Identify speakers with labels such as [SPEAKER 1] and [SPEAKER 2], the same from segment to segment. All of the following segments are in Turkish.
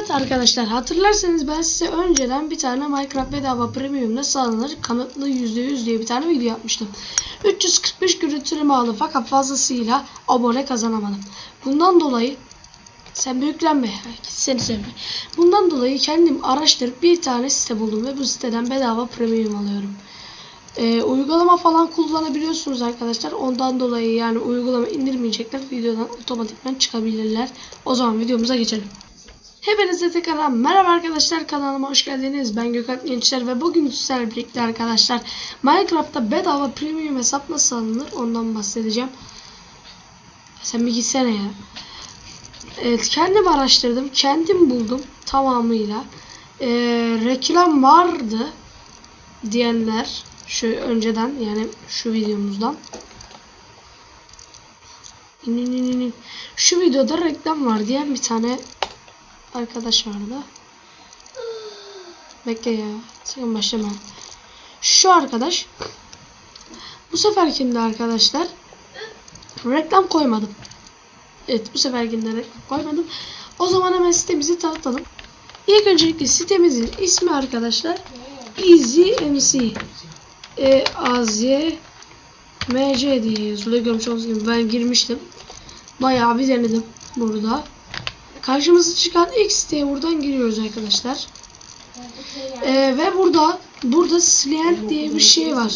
[SPEAKER 1] Evet arkadaşlar hatırlarsanız ben size önceden bir tane Minecraft bedava premium nasıl alınır kanıtlı %100 diye bir tane video yapmıştım. 345 görüntüleme aldı fakat fazlasıyla abone kazanamadım. Bundan dolayı sen büyüklenme seni sevme. Bundan dolayı kendim araştırıp bir tane site buldum ve bu siteden bedava premium alıyorum. Ee, uygulama falan kullanabiliyorsunuz arkadaşlar. Ondan dolayı yani uygulama indirmeyecekler videodan otomatikman çıkabilirler. O zaman videomuza geçelim. Hepinize tekrar merhaba arkadaşlar kanalıma hoş geldiniz. Ben Gökhan Gençler ve bugün sizlerle birlikte arkadaşlar Minecraft'ta bedava premium hesap nasıl alınır ondan bahsedeceğim. Sen bir gitsene ya. Evet kendim araştırdım. Kendim buldum tamamıyla. Ee, reklam vardı diyenler şu önceden yani şu videomuzdan. Şu videoda reklam var diyen bir tane arkadaş vardı. Bekle ya. Sakın başlama. Şu arkadaş bu seferkinde arkadaşlar reklam koymadım. Evet bu seferkinde reklam koymadım. O zaman hemen sitemizi tanıtalım. İlk öncelikle sitemizin ismi arkadaşlar Easy MC E A Z M C diye yazılıyor. Görmüş olduğunuz gibi ben girmiştim. Bayağı bir denedim burada. Karşımıza çıkan X diye buradan giriyoruz arkadaşlar. Ee, ve burada burada Slient diye bir şey var.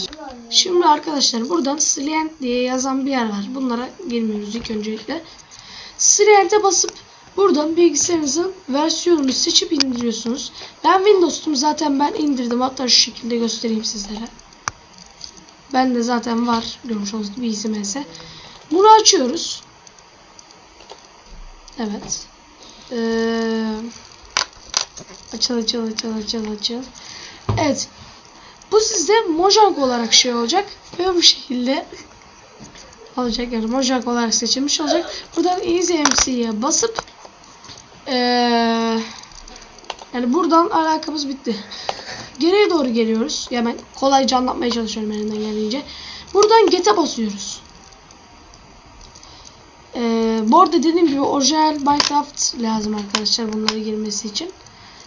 [SPEAKER 1] Şimdi arkadaşlar buradan Slient diye yazan bir yer var. Bunlara girmiyoruz ilk öncelikle. Slient'e basıp buradan bilgisayarınızın versiyonunu seçip indiriyorsunuz. Ben Windows'tum zaten ben indirdim. Hatta şu şekilde göstereyim sizlere. Ben de zaten var. Görmüş olduğunuz gibi ISMS. Bunu açıyoruz. Evet. Ee, açıl açıl açıl açıl açıl. Evet. Bu sizde Mojang olarak şey olacak. Ve bu şekilde olacak yani Mojang olarak seçilmiş olacak. Buradan Easy MC'ye basıp ee, yani buradan alakamız bitti. Geriye doğru geliyoruz. Ya ben kolayca anlatmaya çalışıyorum elimden geldiğince. Buradan Get'e basıyoruz. Bu arada dediğim gibi orijinal Minecraft lazım arkadaşlar bunları girmesi için.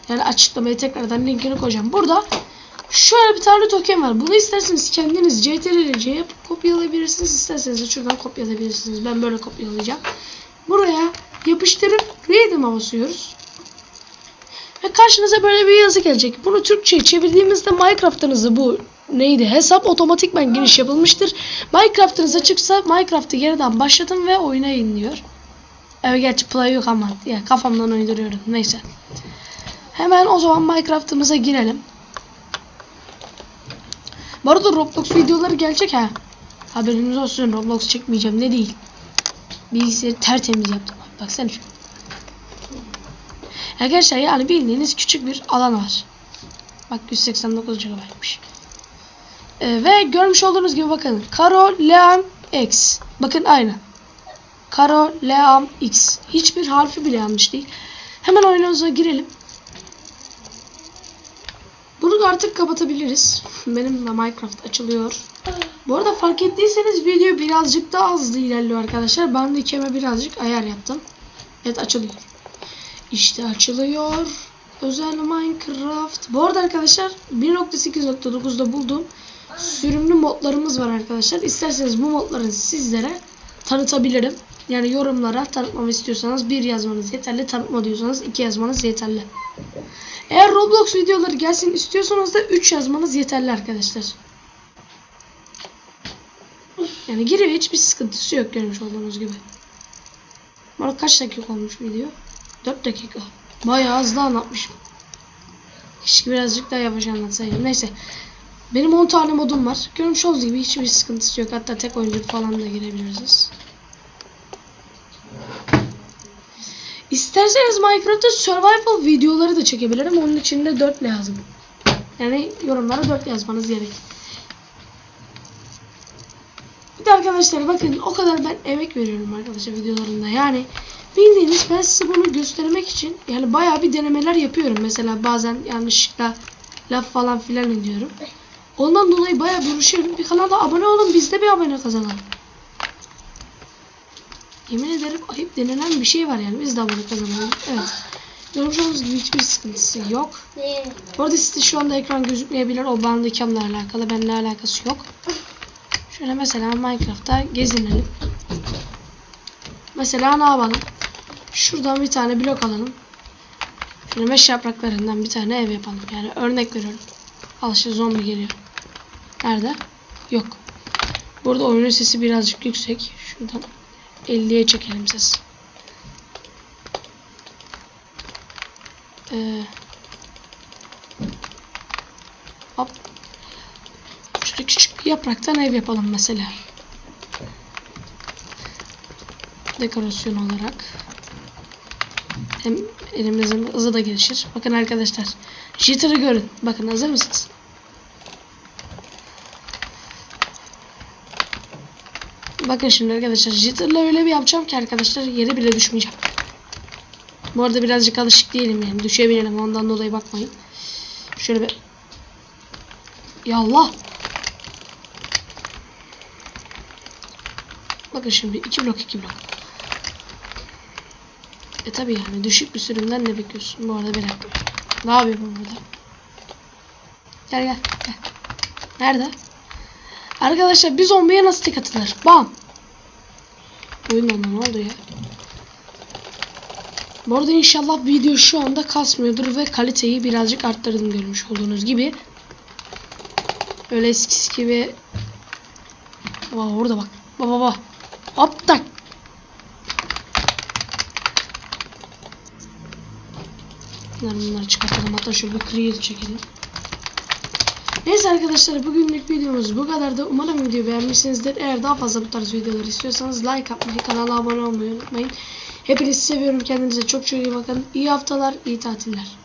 [SPEAKER 1] Yani açıklamaya tekrardan linkini koyacağım. Burada şöyle bir tane token var. Bunu isterseniz kendiniz CTRL-C yapıp kopyalayabilirsiniz. İsterseniz de şuradan kopyalayabilirsiniz. Ben böyle kopyalayacağım. Buraya yapıştırıp Read'ime basıyoruz. Ve karşınıza böyle bir yazı gelecek. Bunu Türkçe'ye çevirdiğimizde Minecraft'ınızı bu neydi? Hesap otomatikman giriş yapılmıştır. Minecraft'ınız açıksa Minecraft'ı yeniden başlatın ve oyuna inliyor. Evet gerçi play yok ama ya kafamdan uyduruyorum. Neyse. Hemen o zaman Minecraft'ımıza girelim. Bu arada Roblox videoları gelecek ha. Haberiniz olsun Roblox çekmeyeceğim ne değil. Bilgisayarı tertemiz yaptım. Baksana şu. Arkadaşlar yani bildiğiniz küçük bir alan var. Bak 189 GB'mış. Ee, ve görmüş olduğunuz gibi bakın. Karo Leam X. Bakın aynı. Karo Leam X. Hiçbir harfi bile yanlış değil. Hemen oyunumuza girelim. Bunu artık kapatabiliriz. Benim de Minecraft açılıyor. Bu arada fark ettiyseniz video birazcık daha hızlı ilerliyor arkadaşlar. Ben de ikeme birazcık ayar yaptım. Evet açılıyor. İşte açılıyor. Özel Minecraft. Bu arada arkadaşlar 1.8.9'da bulduğum sürümlü modlarımız var arkadaşlar. İsterseniz bu modları sizlere tanıtabilirim. Yani yorumlara tanıtmamı istiyorsanız bir yazmanız yeterli. Tanıtma diyorsanız iki yazmanız yeterli. Eğer Roblox videoları gelsin istiyorsanız da 3 yazmanız yeterli arkadaşlar. Yani giriyor hiçbir sıkıntısı yok görmüş olduğunuz gibi. Arada kaç dakika olmuş video? 4 dakika. Bayağı hızlı anlatmışım. Keşke birazcık daha yavaş anlatsaydım. Neyse. Benim 10 tane modum var. Görmüş olduğunuz gibi hiçbir sıkıntısı yok. Hatta tek oyuncu falan da girebiliriz. İsterseniz Minecraft'ta survival videoları da çekebilirim. Onun için de 4 lazım. Yani yorumlara 4 yazmanız gerek. Bir de arkadaşlar bakın o kadar ben emek veriyorum arkadaşlar videolarında. Yani bildiğiniz ben size bunu göstermek için yani bayağı bir denemeler yapıyorum. Mesela bazen yanlışlıkla laf falan filan ediyorum. Ondan dolayı bayağı bir uğraşıyorum. Bir kanala abone olun biz de bir abone kazanalım. Yemin ederim ayıp denilen bir şey var yani. Biz de abone kazanalım. Evet. Görmüş olduğunuz gibi hiçbir sıkıntısı yok. Bu arada size şu anda ekran gözükmeyebilir. O bandicamla alakalı. Benimle alakası yok. Şöyle mesela Minecraft'ta gezinelim. Mesela ne yapalım? Şuradan bir tane blok alalım. Şöyle meş yapraklarından bir tane ev yapalım. Yani örnek veriyorum. Al işte zombi geliyor. Nerede? Yok. Burada oyunun sesi birazcık yüksek. Şuradan 50'ye çekelim ses. Ee, hop. Şöyle küçük bir yapraktan ev yapalım mesela. Dekorasyon olarak. Hem elimizin hızı da gelişir. Bakın arkadaşlar. Jitter'ı görün. Bakın hazır mısınız? Bakın şimdi arkadaşlar Jitter'la öyle bir yapacağım ki arkadaşlar yere bile düşmeyeceğim. Bu arada birazcık alışık değilim yani. Düşebilirim ondan dolayı bakmayın. Şöyle bir Yallah. Bakın şimdi iki blok iki blok. E tabi yani düşük bir sürümden ne bekliyorsun? Bu arada bir dakika. Ne yapıyorum burada? Gel gel gel. Nerede? Arkadaşlar bir zombiye nasıl tek atılır? Bam. Oyun onda ne oldu ya? Bu arada inşallah video şu anda kasmıyordur ve kaliteyi birazcık arttırdım görmüş olduğunuz gibi. Öyle eskisi gibi. Aa, orada bak. Baba baba. Hop tak. Bunları, bunları çıkartalım. Hatta şöyle bir create çekelim. Neyse arkadaşlar bugünlük videomuz bu kadardı. Umarım videoyu beğenmişsinizdir. Eğer daha fazla bu tarz videolar istiyorsanız like atmayı, kanala abone olmayı unutmayın. Hepinizi seviyorum. Kendinize çok çok iyi bakın. İyi haftalar, iyi tatiller.